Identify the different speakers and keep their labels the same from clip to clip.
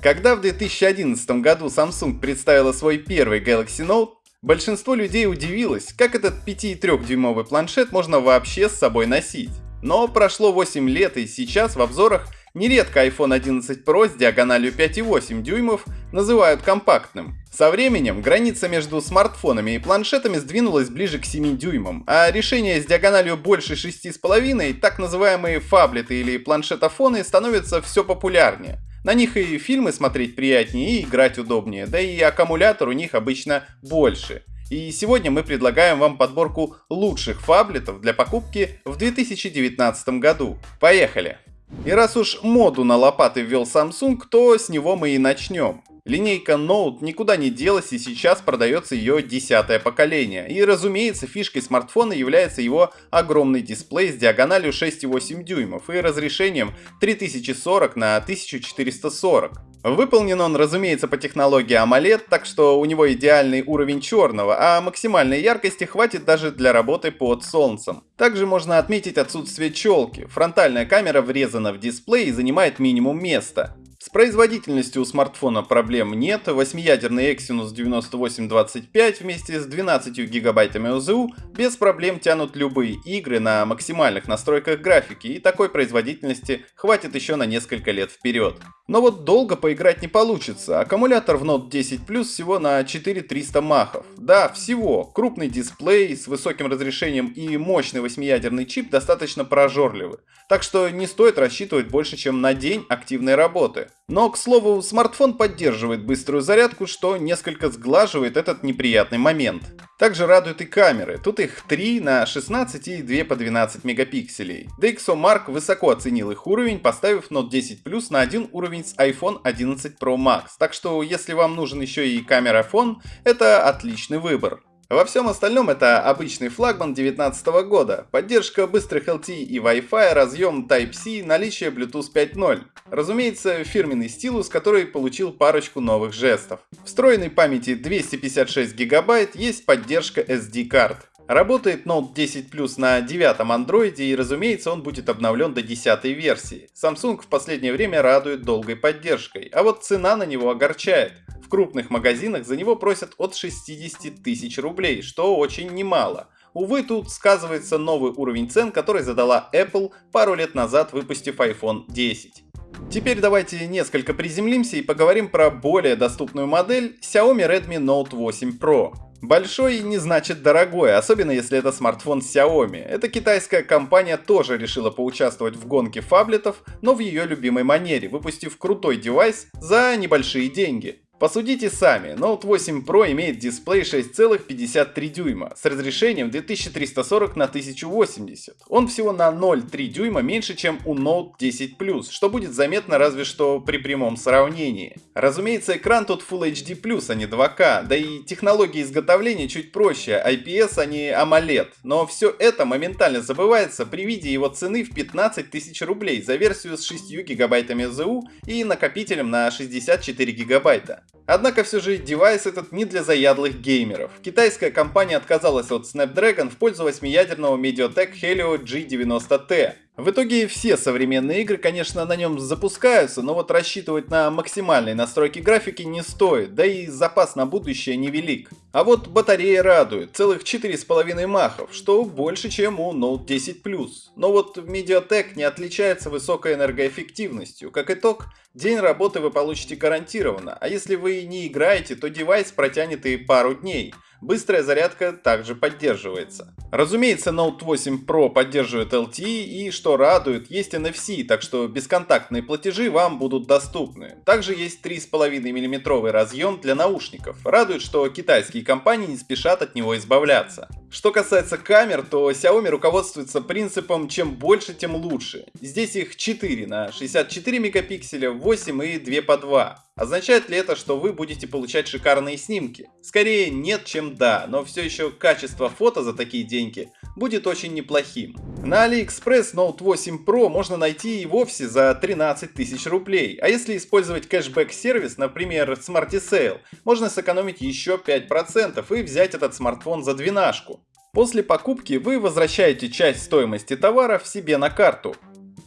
Speaker 1: Когда в 2011 году Samsung представила свой первый Galaxy Note, большинство людей удивилось, как этот 5,3-дюймовый планшет можно вообще с собой носить. Но прошло 8 лет и сейчас в обзорах нередко iPhone 11 Pro с диагональю 5,8 дюймов называют компактным. Со временем граница между смартфонами и планшетами сдвинулась ближе к 7 дюймам, а решения с диагональю больше 6,5, так называемые фаблеты или планшетофоны, становятся все популярнее. На них и фильмы смотреть приятнее, и играть удобнее, да и аккумулятор у них обычно больше. И сегодня мы предлагаем вам подборку лучших фаблетов для покупки в 2019 году. Поехали! И раз уж моду на лопаты ввел Samsung, то с него мы и начнем. Линейка Note никуда не делась и сейчас продается ее десятое поколение. И разумеется, фишкой смартфона является его огромный дисплей с диагональю 6,8 дюймов и разрешением 3040 на 1440. Выполнен он, разумеется, по технологии AMOLED, так что у него идеальный уровень черного, а максимальной яркости хватит даже для работы под солнцем. Также можно отметить отсутствие челки. Фронтальная камера врезана в дисплей и занимает минимум места. С производительностью у смартфона проблем нет, 8-ядерный Exynos 9825 вместе с 12 гигабайтами ОЗУ без проблем тянут любые игры на максимальных настройках графики и такой производительности хватит еще на несколько лет вперед. Но вот долго поиграть не получится, аккумулятор в Note 10 Plus всего на 4300 махов. Да, всего, крупный дисплей с высоким разрешением и мощный 8-ядерный чип достаточно прожорливы, так что не стоит рассчитывать больше чем на день активной работы. Но, к слову, смартфон поддерживает быструю зарядку, что несколько сглаживает этот неприятный момент. Также радуют и камеры, тут их 3 на 16 и 2 по 12 мегапикселей. DxOMark высоко оценил их уровень, поставив Note 10 Plus на один уровень с iPhone 11 Pro Max, так что если вам нужен еще и камера iPhone, это отличный выбор. Во всем остальном это обычный флагман 2019 года, поддержка быстрых LTE и Wi-Fi, разъем Type-C, наличие Bluetooth 5.0. Разумеется, фирменный стилус, который получил парочку новых жестов. Встроенной памяти 256 гигабайт, есть поддержка SD-карт. Работает Note 10 Plus на девятом андроиде и разумеется он будет обновлен до 10 версии. Samsung в последнее время радует долгой поддержкой, а вот цена на него огорчает. В крупных магазинах за него просят от 60 тысяч рублей, что очень немало. Увы, тут сказывается новый уровень цен, который задала Apple пару лет назад, выпустив iPhone 10. Теперь давайте несколько приземлимся и поговорим про более доступную модель Xiaomi Redmi Note 8 Pro. Большой не значит дорогой, особенно если это смартфон Xiaomi. Эта китайская компания тоже решила поучаствовать в гонке фаблетов, но в ее любимой манере, выпустив крутой девайс за небольшие деньги. Посудите сами, Note 8 Pro имеет дисплей 6,53 дюйма с разрешением 2340 на 1080. Он всего на 0,3 дюйма меньше, чем у Note 10 Plus, что будет заметно разве что при прямом сравнении. Разумеется, экран тут Full HD+, а не 2К, да и технология изготовления чуть проще, IPS, а не AMOLED. Но все это моментально забывается при виде его цены в 15 тысяч рублей за версию с 6 гигабайтами ЗУ и накопителем на 64 гигабайта. Однако все же девайс этот не для заядлых геймеров. Китайская компания отказалась от Snapdragon в пользу 8-ядерного Mediatek Helio G90T. В итоге все современные игры, конечно, на нем запускаются, но вот рассчитывать на максимальные настройки графики не стоит, да и запас на будущее невелик. А вот батарея радует, целых 4,5 махов, что больше, чем у Note 10 Plus. Но вот Mediatek не отличается высокой энергоэффективностью. Как итог, день работы вы получите гарантированно, а если вы не играете, то девайс протянет и пару дней. Быстрая зарядка также поддерживается. Разумеется, Note 8 Pro поддерживает LTE и, что радует, есть NFC, так что бесконтактные платежи вам будут доступны. Также есть 3,5 мм разъем для наушников. Радует, что китайские компании не спешат от него избавляться. Что касается камер, то Xiaomi руководствуется принципом чем больше, тем лучше. Здесь их 4 на 64 мегапикселя, 8 и 2 по 2. Означает ли это, что вы будете получать шикарные снимки? Скорее нет, чем да, но все еще качество фото за такие деньги будет очень неплохим. На AliExpress Note 8 Pro можно найти и вовсе за 13 тысяч рублей, а если использовать кэшбэк-сервис, например Smarty Sale, можно сэкономить еще 5% и взять этот смартфон за двенашку. После покупки вы возвращаете часть стоимости товара в себе на карту.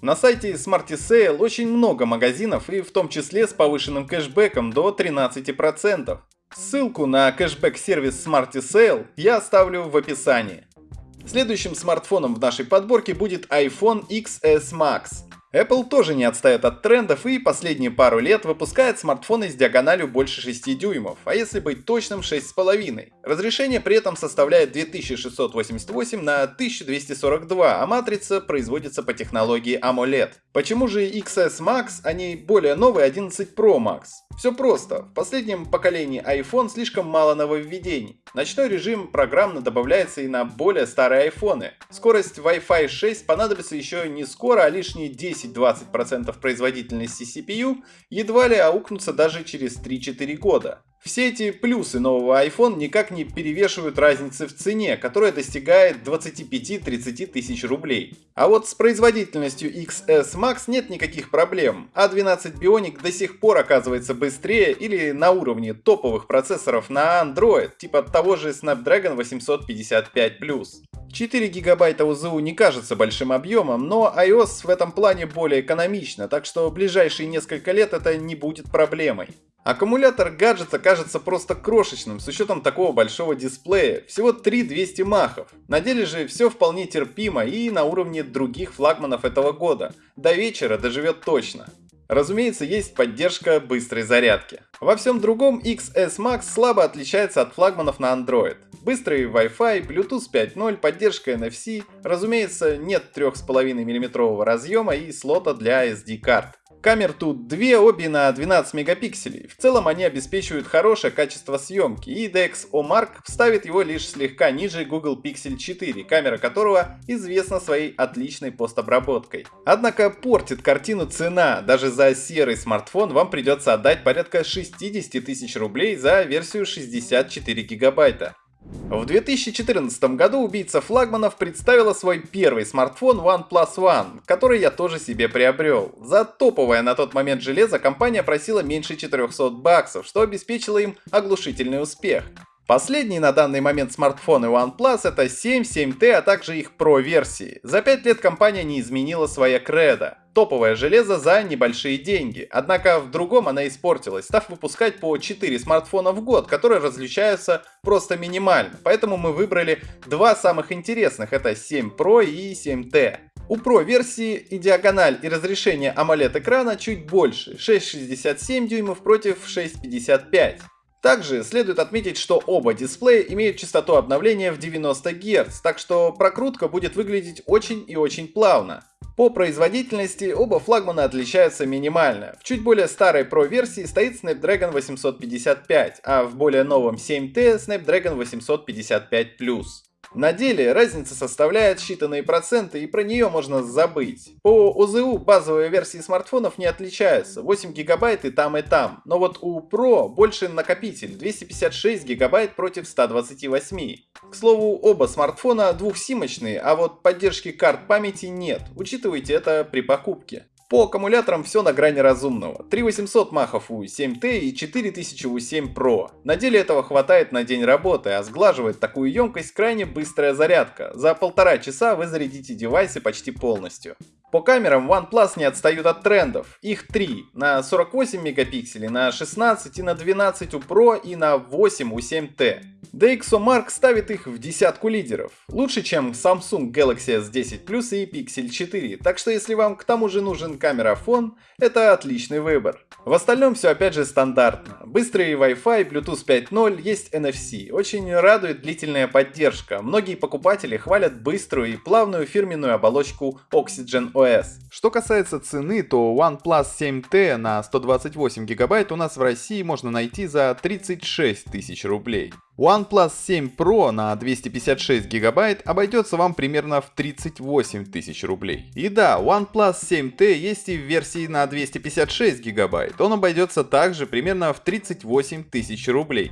Speaker 1: На сайте Smarty Sale очень много магазинов и в том числе с повышенным кэшбэком до 13%. Ссылку на кэшбэк-сервис Smarty Sale я оставлю в описании. Следующим смартфоном в нашей подборке будет iPhone XS Max. Apple тоже не отстает от трендов и последние пару лет выпускает смартфоны с диагональю больше 6 дюймов, а если быть точным 6,5. Разрешение при этом составляет 2688 на 1242, а матрица производится по технологии AMOLED. Почему же XS Max, а не более новый 11 Pro Max? Все просто. В последнем поколении iPhone слишком мало нововведений. Ночной режим программно добавляется и на более старые iPhone. Скорость Wi-Fi 6 понадобится еще не скоро, а лишние 10-20% производительности CPU едва ли аукнутся даже через 3-4 года. Все эти плюсы нового iPhone никак не перевешивают разницы в цене, которая достигает 25-30 тысяч рублей. А вот с производительностью XS Max нет никаких проблем. A12 Bionic до сих пор оказывается быстрее или на уровне топовых процессоров на Android, типа того же Snapdragon 855+. 4 гигабайта УЗУ не кажется большим объемом, но iOS в этом плане более экономично, так что ближайшие несколько лет это не будет проблемой. Аккумулятор гаджета кажется просто крошечным с учетом такого большого дисплея, всего 3200 махов. На деле же все вполне терпимо и на уровне других флагманов этого года. До вечера доживет точно. Разумеется, есть поддержка быстрой зарядки. Во всем другом XS Max слабо отличается от флагманов на Android. Быстрый Wi-Fi, Bluetooth 5.0, поддержка NFC, разумеется, нет 3,5 мм разъема и слота для SD-карт. Камер тут две, обе на 12 мегапикселей. В целом они обеспечивают хорошее качество съемки, и DxOMark вставит его лишь слегка ниже Google Pixel 4, камера которого известна своей отличной постобработкой. Однако портит картину цена, даже за серый смартфон вам придется отдать порядка 60 тысяч рублей за версию 64 гигабайта. В 2014 году убийца флагманов представила свой первый смартфон OnePlus One, который я тоже себе приобрел. За топовое на тот момент железо компания просила меньше 400 баксов, что обеспечило им оглушительный успех. Последний на данный момент смартфоны OnePlus это 7, 7T, а также их Pro версии. За 5 лет компания не изменила своя кредо. Топовое железо за небольшие деньги. Однако в другом она испортилась, став выпускать по 4 смартфона в год, которые различаются просто минимально. Поэтому мы выбрали два самых интересных, это 7 Pro и 7T. У Pro версии и диагональ и разрешение AMOLED экрана чуть больше, 6,67 дюймов против 6,55. Также следует отметить, что оба дисплея имеют частоту обновления в 90 Гц, так что прокрутка будет выглядеть очень и очень плавно. По производительности оба флагмана отличаются минимально. В чуть более старой Pro версии стоит Snapdragon 855, а в более новом 7T Snapdragon 855+. На деле разница составляет считанные проценты и про нее можно забыть. По ОЗУ базовые версии смартфонов не отличаются, 8 гигабайт и там и там, но вот у Pro больше накопитель, 256 гигабайт против 128. К слову, оба смартфона двухсимочные, а вот поддержки карт памяти нет, учитывайте это при покупке. По аккумуляторам все на грани разумного. 3800 махов у 7T и 4000 у 7 Pro. На деле этого хватает на день работы, а сглаживает такую емкость крайне быстрая зарядка. За полтора часа вы зарядите девайсы почти полностью. По камерам OnePlus не отстают от трендов. Их три. На 48 мегапикселей, на 16 и на 12 у Pro и на 8 у 7T. DxOMark ставит их в десятку лидеров. Лучше, чем Samsung Galaxy S10 Plus и Pixel 4. Так что если вам к тому же нужен камерафон, это отличный выбор. В остальном все опять же стандартно. Быстрый Wi-Fi, Bluetooth 5.0, есть NFC. Очень радует длительная поддержка. Многие покупатели хвалят быструю и плавную фирменную оболочку Oxygen OS. Что касается цены, то OnePlus 7T на 128 гигабайт у нас в России можно найти за 36 тысяч рублей. OnePlus 7 Pro на 256 гигабайт обойдется вам примерно в 38 тысяч рублей. И да, OnePlus 7T есть и в версии на 256 гигабайт, он обойдется также примерно в 38 тысяч рублей.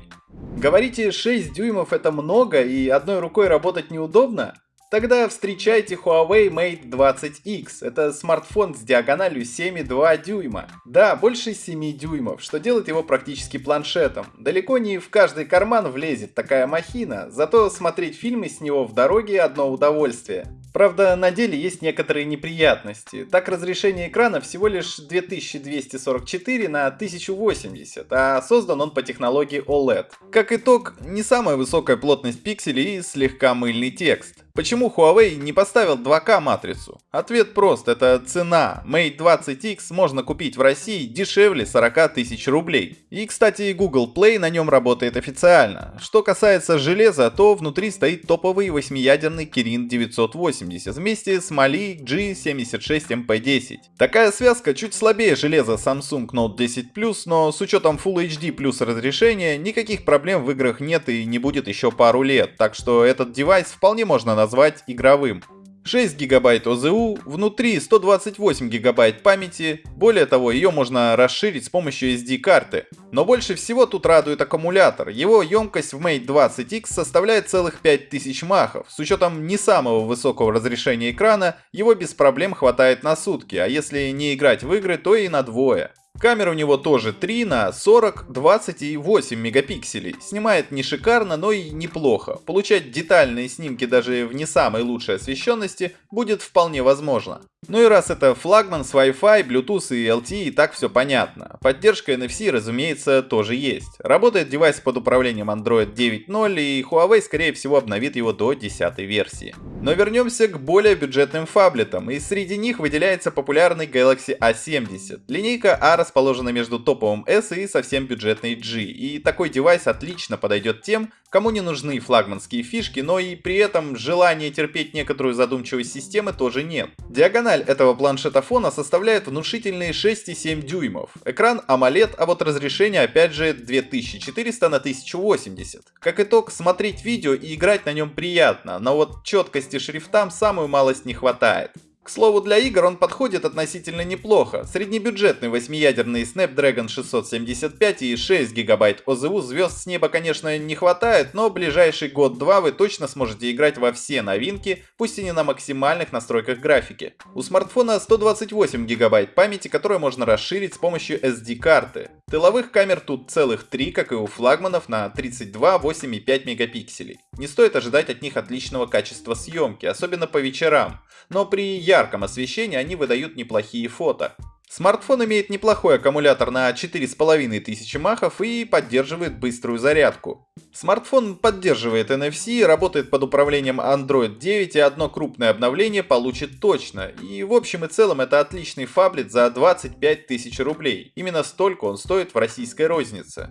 Speaker 1: Говорите, 6 дюймов это много и одной рукой работать неудобно? Тогда встречайте Huawei Mate 20X. Это смартфон с диагональю 7,2 дюйма. Да, больше 7 дюймов, что делает его практически планшетом. Далеко не в каждый карман влезет такая махина, зато смотреть фильмы с него в дороге одно удовольствие. Правда, на деле есть некоторые неприятности. Так разрешение экрана всего лишь 2244 на 1080, а создан он по технологии OLED. Как итог, не самая высокая плотность пикселей и слегка мыльный текст. Почему Huawei не поставил 2К матрицу? Ответ прост, это цена. Mate 20X можно купить в России дешевле 40 тысяч рублей. И, кстати, Google Play на нем работает официально. Что касается железа, то внутри стоит топовый 8-ядерный Kirin 980 вместе с Mali G76MP10. Такая связка чуть слабее железа Samsung Note 10 Plus, но с учетом Full HD плюс разрешения никаких проблем в играх нет и не будет еще пару лет, так что этот девайс вполне можно назвать назвать игровым. 6 гигабайт ОЗУ, внутри 128 гигабайт памяти, более того, ее можно расширить с помощью SD-карты. Но больше всего тут радует аккумулятор, его емкость в Mate 20X составляет целых 5000 махов. С учетом не самого высокого разрешения экрана, его без проблем хватает на сутки, а если не играть в игры, то и на двое. Камера у него тоже 3 на 40, 20 и 8 мегапикселей. Снимает не шикарно, но и неплохо. Получать детальные снимки даже в не самой лучшей освещенности будет вполне возможно. Ну и раз это флагман с Wi-Fi, Bluetooth и LTE, так все понятно. Поддержка NFC, разумеется, тоже есть. Работает девайс под управлением Android 9.0 и Huawei скорее всего обновит его до 10 версии. Но вернемся к более бюджетным фаблетам, и среди них выделяется популярный Galaxy A70. Линейка A расположена между топовым S и совсем бюджетной G, и такой девайс отлично подойдет тем, кому не нужны флагманские фишки, но и при этом желания терпеть некоторую задумчивость системы тоже нет. Диагональ этого планшета фона составляет внушительные 6,7 дюймов. Экран AMOLED, а вот разрешение опять же 2400 на 1080. Как итог, смотреть видео и играть на нем приятно, но вот четкости шрифтам самую малость не хватает. К слову, для игр он подходит относительно неплохо. Среднебюджетный 8-ядерный Snapdragon 675 и 6 ГБ ОЗУ звезд с неба, конечно, не хватает, но ближайший год-два вы точно сможете играть во все новинки, пусть и не на максимальных настройках графики. У смартфона 128 ГБ памяти, которую можно расширить с помощью SD-карты. Тыловых камер тут целых 3, как и у флагманов, на 32, 8 и 5 мегапикселей. Не стоит ожидать от них отличного качества съемки, особенно по вечерам, но при ярком освещении они выдают неплохие фото. Смартфон имеет неплохой аккумулятор на 4500 махов и поддерживает быструю зарядку. Смартфон поддерживает NFC, работает под управлением Android 9 и одно крупное обновление получит точно. И в общем и целом это отличный фаблет за 25 тысяч рублей. Именно столько он стоит в российской рознице.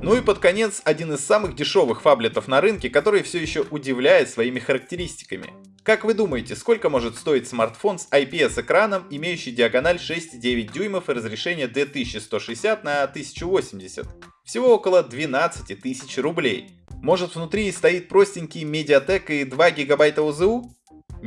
Speaker 1: Ну и под конец один из самых дешевых фаблетов на рынке, который все еще удивляет своими характеристиками. Как вы думаете, сколько может стоить смартфон с IPS-экраном, имеющий диагональ 6,9 дюймов и разрешение D1160 на 1080? Всего около 12 тысяч рублей. Может внутри стоит простенький Mediatek и 2 гигабайта ОЗУ?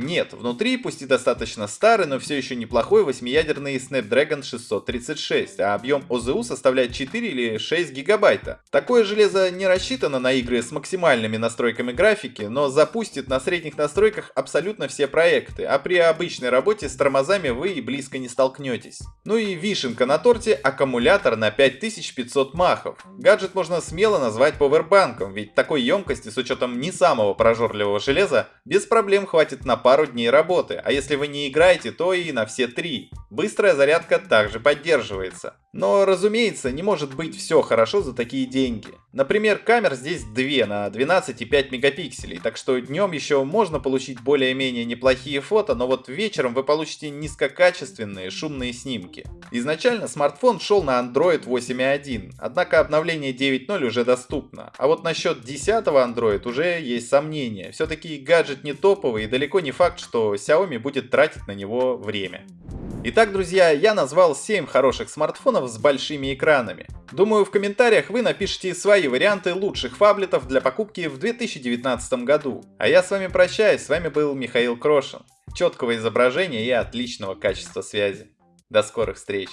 Speaker 1: Нет, внутри, пусть и достаточно старый, но все еще неплохой 8-ядерный Snapdragon 636, а объем ОЗУ составляет 4 или 6 гигабайта. Такое железо не рассчитано на игры с максимальными настройками графики, но запустит на средних настройках абсолютно все проекты, а при обычной работе с тормозами вы и близко не столкнетесь. Ну и вишенка на торте аккумулятор на 5500 махов. Гаджет можно смело назвать повербанком, ведь такой емкости с учетом не самого прожорливого железа без проблем хватит на пару дней работы, а если вы не играете, то и на все три. Быстрая зарядка также поддерживается. Но, разумеется, не может быть все хорошо за такие деньги. Например, камер здесь 2 на 12,5 мегапикселей, так что днем еще можно получить более-менее неплохие фото, но вот вечером вы получите низкокачественные шумные снимки. Изначально смартфон шел на Android 8.1, однако обновление 9.0 уже доступно. А вот насчет 10 Android уже есть сомнения. Все-таки гаджет не топовый и далеко не факт, что Xiaomi будет тратить на него время. Итак, друзья, я назвал 7 хороших смартфонов с большими экранами. Думаю, в комментариях вы напишите свои варианты лучших фаблетов для покупки в 2019 году. А я с вами прощаюсь, с вами был Михаил Крошин. Четкого изображения и отличного качества связи. До скорых встреч!